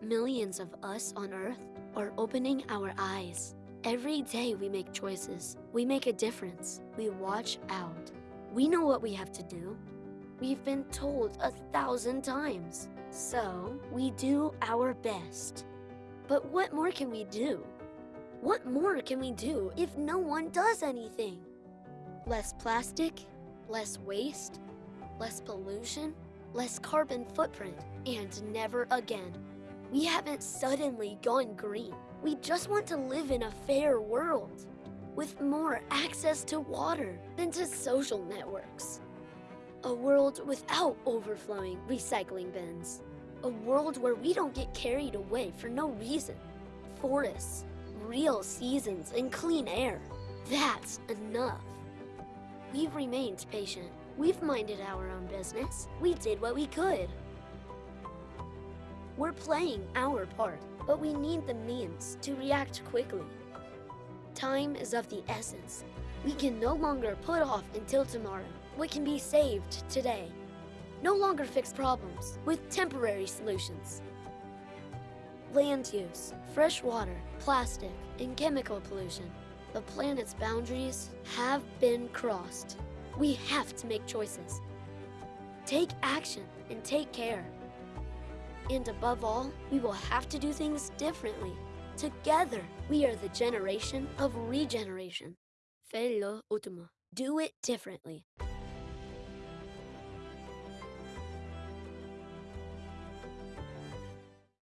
Millions of us on Earth are opening our eyes. Every day we make choices. We make a difference. We watch out. We know what we have to do. We've been told a thousand times. So we do our best. But what more can we do? What more can we do if no one does anything? Less plastic, less waste, less pollution, less carbon footprint, and never again. We haven't suddenly gone green. We just want to live in a fair world with more access to water than to social networks. A world without overflowing recycling bins. A world where we don't get carried away for no reason. Forests, real seasons, and clean air. That's enough. We've remained patient. We've minded our own business. We did what we could. We're playing our part, but we need the means to react quickly. Time is of the essence. We can no longer put off until tomorrow what can be saved today. No longer fix problems with temporary solutions. Land use, fresh water, plastic, and chemical pollution. The planet's boundaries have been crossed. We have to make choices. Take action and take care. And above all, we will have to do things differently. Together, we are the generation of regeneration. Fais-le. Do it differently.